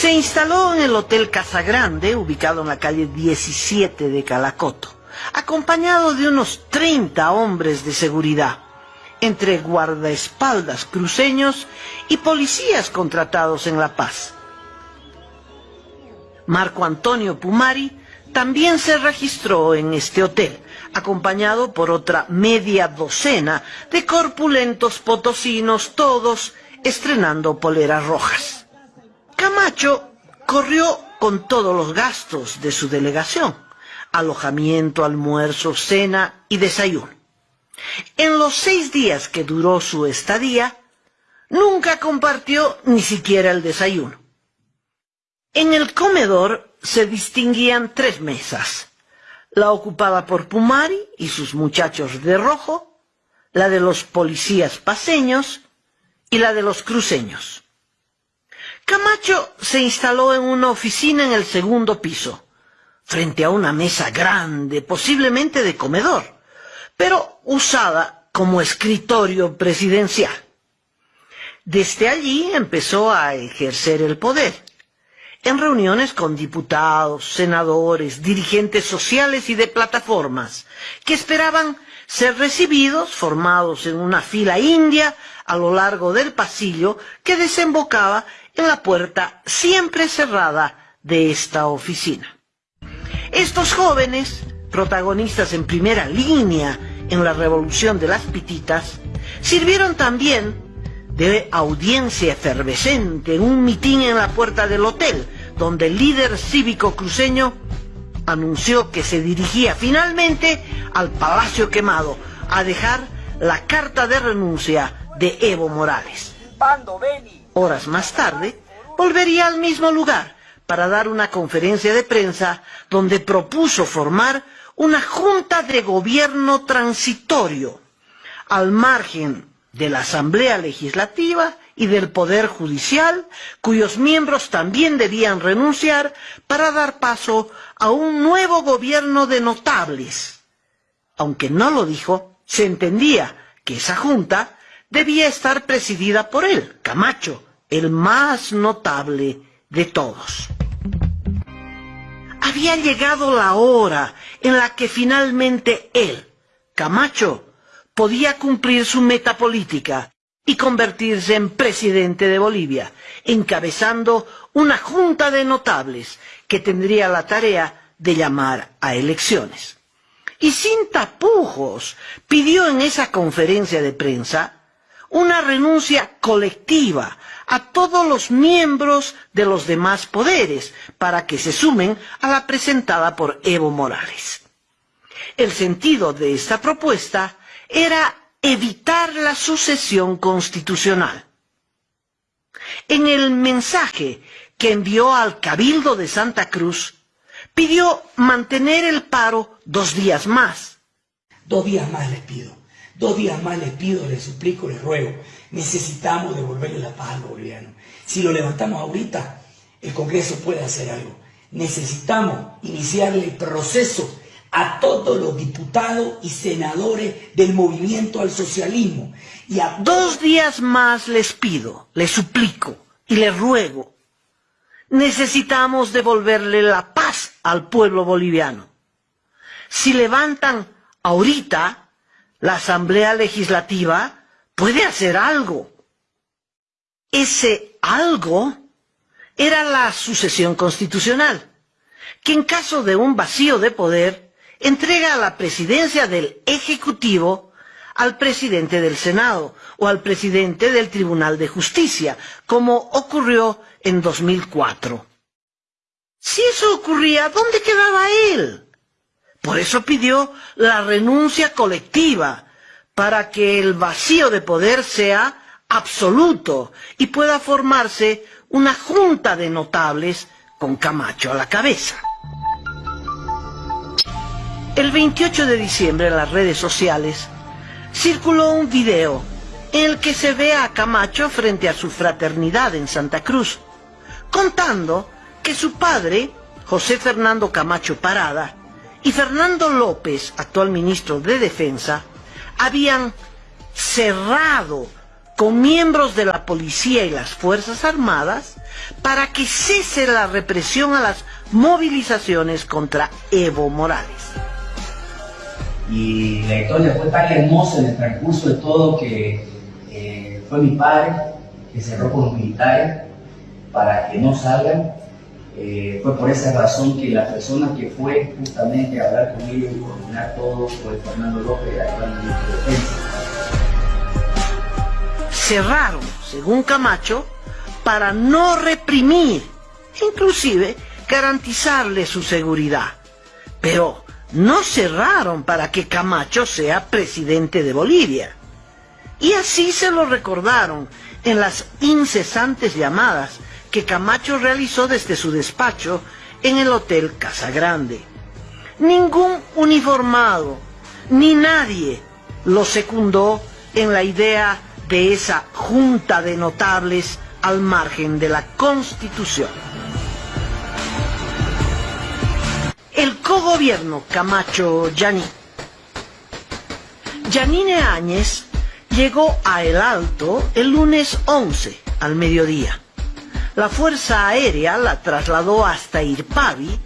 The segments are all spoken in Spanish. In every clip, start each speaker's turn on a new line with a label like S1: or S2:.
S1: Se instaló en el Hotel Casa Grande, ubicado en la calle 17 de Calacoto, acompañado de unos 30 hombres de seguridad, entre guardaespaldas cruceños y policías contratados en La Paz. Marco Antonio Pumari también se registró en este hotel, acompañado por otra media docena de corpulentos potosinos, todos estrenando poleras rojas. Camacho corrió con todos los gastos de su delegación, alojamiento, almuerzo, cena y desayuno. En los seis días que duró su estadía, nunca compartió ni siquiera el desayuno. En el comedor se distinguían tres mesas, la ocupada por Pumari y sus muchachos de rojo, la de los policías paseños y la de los cruceños. Camacho se instaló en una oficina en el segundo piso, frente a una mesa grande, posiblemente de comedor, pero usada como escritorio presidencial. Desde allí empezó a ejercer el poder, en reuniones con diputados, senadores, dirigentes sociales y de plataformas, que esperaban ser recibidos, formados en una fila india a lo largo del pasillo que desembocaba en la puerta siempre cerrada de esta oficina. Estos jóvenes, protagonistas en primera línea en la revolución de las pititas, sirvieron también de audiencia efervescente en un mitin en la puerta del hotel, donde el líder cívico cruceño anunció que se dirigía finalmente al Palacio Quemado a dejar la carta de renuncia de Evo Morales. Horas más tarde, volvería al mismo lugar para dar una conferencia de prensa donde propuso formar una junta de gobierno transitorio al margen de la Asamblea Legislativa y del Poder Judicial, cuyos miembros también debían renunciar para dar paso a un nuevo gobierno de notables. Aunque no lo dijo, se entendía que esa junta debía estar presidida por él, Camacho, el más notable de todos. Había llegado la hora en la que finalmente él, Camacho, podía cumplir su meta política y convertirse en presidente de Bolivia, encabezando una junta de notables que tendría la tarea de llamar a elecciones. Y sin tapujos pidió en esa conferencia de prensa una renuncia colectiva a todos los miembros de los demás poderes para que se sumen a la presentada por Evo Morales. El sentido de esta propuesta era evitar la sucesión constitucional. En el mensaje que envió al Cabildo de Santa Cruz, pidió mantener el paro dos días más.
S2: Dos días más les pido, dos días más les pido, les suplico, les ruego. Necesitamos devolverle la paz al boliviano. Si lo levantamos ahorita, el Congreso puede hacer algo. Necesitamos iniciarle el proceso a todos los diputados y senadores del movimiento al socialismo. Y a
S1: Dos días más les pido, les suplico y les ruego. Necesitamos devolverle la paz al pueblo boliviano. Si levantan ahorita, la Asamblea Legislativa puede hacer algo. Ese algo era la sucesión constitucional, que en caso de un vacío de poder entrega la presidencia del Ejecutivo al presidente del Senado o al presidente del Tribunal de Justicia, como ocurrió en 2004. Si eso ocurría, ¿dónde quedaba él? Por eso pidió la renuncia colectiva, para que el vacío de poder sea absoluto y pueda formarse una junta de notables con Camacho a la cabeza. El 28 de diciembre en las redes sociales circuló un video en el que se ve a Camacho frente a su fraternidad en Santa Cruz, contando que su padre, José Fernando Camacho Parada, y Fernando López, actual ministro de Defensa, habían cerrado con miembros de la policía y las Fuerzas Armadas para que cese la represión a las movilizaciones contra Evo Morales.
S3: Y la historia fue tan hermosa en el transcurso de todo que eh, fue mi padre que cerró con los militares para que no salgan. Eh, fue por esa razón que la persona que fue justamente a hablar con ellos y coordinar todo fue Fernando López, actual ministro de Defensa.
S1: Cerraron, según Camacho, para no reprimir, inclusive garantizarle su seguridad. Pero no cerraron para que Camacho sea presidente de Bolivia. Y así se lo recordaron en las incesantes llamadas que Camacho realizó desde su despacho en el Hotel Casa Grande. Ningún uniformado, ni nadie lo secundó en la idea de esa junta de notables al margen de la Constitución. El cogobierno Camacho-Yaní. Yanine Áñez llegó a El Alto el lunes 11 al mediodía. La Fuerza Aérea la trasladó hasta Irpavi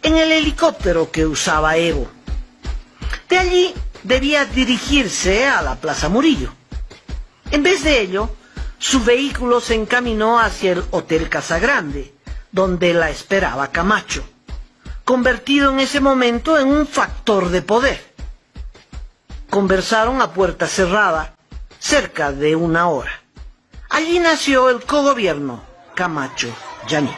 S1: en el helicóptero que usaba Evo. De allí debía dirigirse a la Plaza Murillo. En vez de ello, su vehículo se encaminó hacia el Hotel Casagrande, donde la esperaba Camacho, convertido en ese momento en un factor de poder. Conversaron a puerta cerrada, cerca de una hora. Allí nació el cogobierno Camacho Yaní.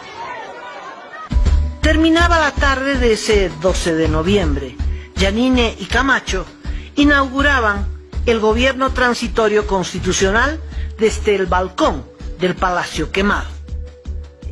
S1: Terminaba la tarde de ese 12 de noviembre. Yanine y Camacho inauguraban el gobierno transitorio constitucional desde el balcón del Palacio Quemado.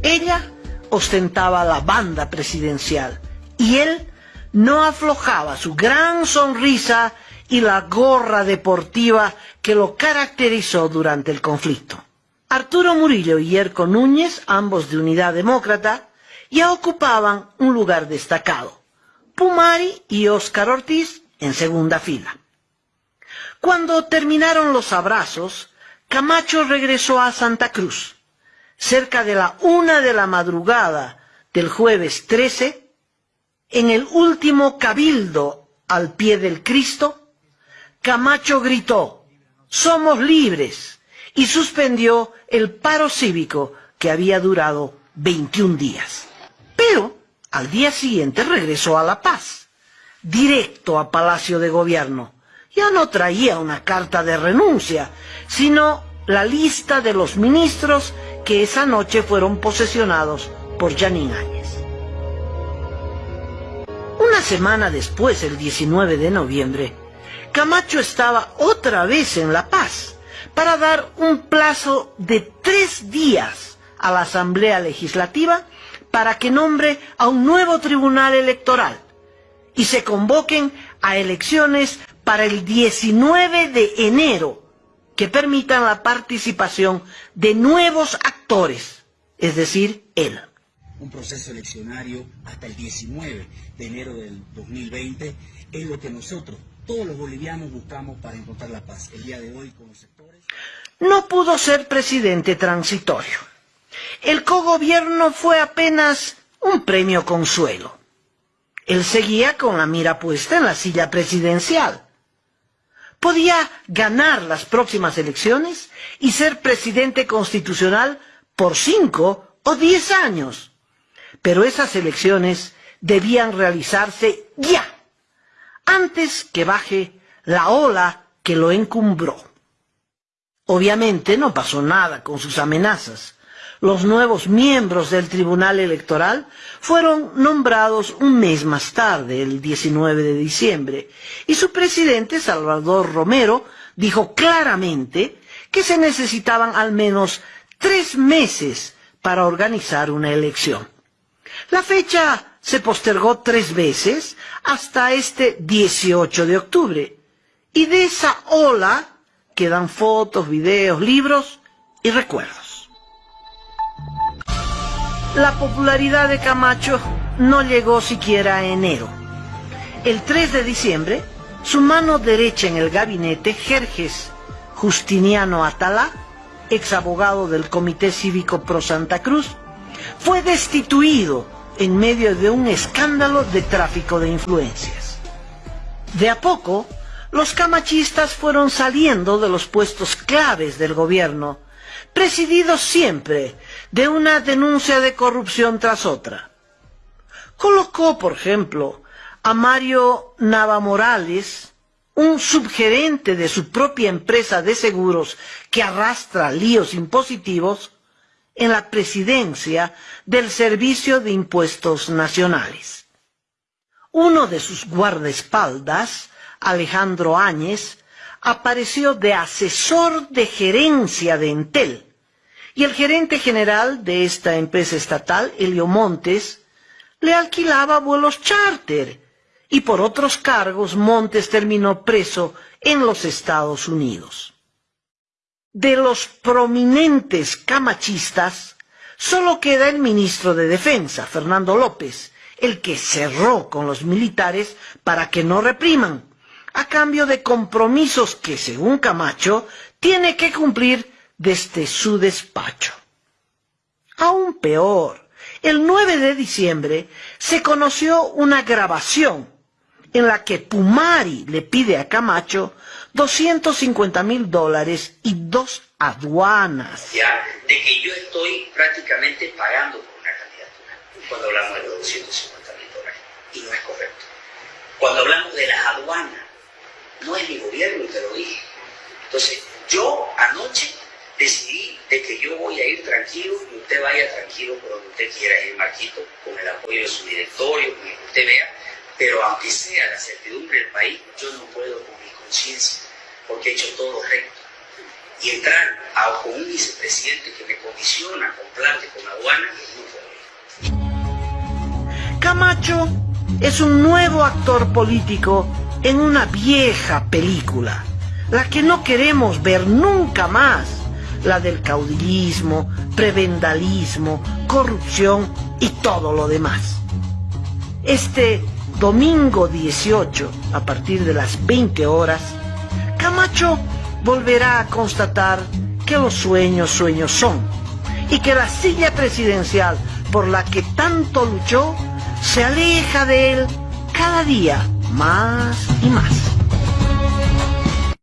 S1: Ella ostentaba la banda presidencial y él no aflojaba su gran sonrisa y la gorra deportiva que lo caracterizó durante el conflicto. Arturo Murillo y Yerko Núñez, ambos de Unidad Demócrata, ya ocupaban un lugar destacado. Pumari y Óscar Ortiz en segunda fila. Cuando terminaron los abrazos, Camacho regresó a Santa Cruz. Cerca de la una de la madrugada del jueves 13, en el último cabildo al pie del Cristo, Camacho gritó, somos libres, y suspendió el paro cívico que había durado 21 días. Pero al día siguiente regresó a La Paz, directo a Palacio de Gobierno. Ya no traía una carta de renuncia, sino la lista de los ministros que esa noche fueron posesionados por Yanin Áñez. Una semana después, el 19 de noviembre, Camacho estaba otra vez en La Paz para dar un plazo de tres días a la Asamblea Legislativa para que nombre a un nuevo tribunal electoral y se convoquen a elecciones para el 19 de enero que permitan la participación de nuevos actores, es decir, él.
S2: Un proceso eleccionario hasta el 19 de enero del 2020 es lo que nosotros, todos los bolivianos, buscamos para encontrar la paz. El día de hoy los sectores...
S1: No pudo ser presidente transitorio. El cogobierno fue apenas un premio consuelo. Él seguía con la mira puesta en la silla presidencial podía ganar las próximas elecciones y ser presidente constitucional por cinco o diez años. Pero esas elecciones debían realizarse ya, antes que baje la ola que lo encumbró. Obviamente no pasó nada con sus amenazas los nuevos miembros del Tribunal Electoral fueron nombrados un mes más tarde, el 19 de diciembre, y su presidente, Salvador Romero, dijo claramente que se necesitaban al menos tres meses para organizar una elección. La fecha se postergó tres veces hasta este 18 de octubre, y de esa ola quedan fotos, videos, libros y recuerdos. La popularidad de Camacho no llegó siquiera a enero. El 3 de diciembre, su mano derecha en el gabinete, Jerjes Justiniano Atalá, ex abogado del Comité Cívico Pro Santa Cruz, fue destituido en medio de un escándalo de tráfico de influencias. De a poco, los camachistas fueron saliendo de los puestos claves del gobierno, presididos siempre de una denuncia de corrupción tras otra. Colocó, por ejemplo, a Mario Navamorales, un subgerente de su propia empresa de seguros que arrastra líos impositivos, en la presidencia del Servicio de Impuestos Nacionales. Uno de sus guardaespaldas, Alejandro Áñez, apareció de asesor de gerencia de Entel, y el gerente general de esta empresa estatal, Helio Montes, le alquilaba vuelos charter, y por otros cargos Montes terminó preso en los Estados Unidos. De los prominentes camachistas, solo queda el ministro de Defensa, Fernando López, el que cerró con los militares para que no repriman, a cambio de compromisos que, según Camacho, tiene que cumplir desde su despacho. Aún peor, el 9 de diciembre se conoció una grabación en la que Pumari le pide a Camacho 250 mil dólares y dos aduanas.
S4: Ya, de que yo estoy prácticamente pagando por una candidatura cuando hablamos de los 250 mil dólares. Y no es correcto. Cuando hablamos de las aduanas, no es mi gobierno, te lo dije. Entonces, yo anoche decidí de que yo voy a ir tranquilo y usted vaya tranquilo por donde usted quiera ir, Marquito, con el apoyo de su directorio, con el que usted vea pero aunque sea la certidumbre del país, yo no puedo con mi conciencia, porque he hecho todo recto. Y entrar a, con un vicepresidente que me condiciona con plante, con aduana, no puedo
S1: Camacho es un nuevo actor político en una vieja película, la que no queremos ver nunca más, la del caudillismo, prebendalismo, corrupción y todo lo demás. Este domingo 18, a partir de las 20 horas, Camacho volverá a constatar que los sueños sueños son y que la silla presidencial por la que tanto luchó se aleja de él cada día más y más.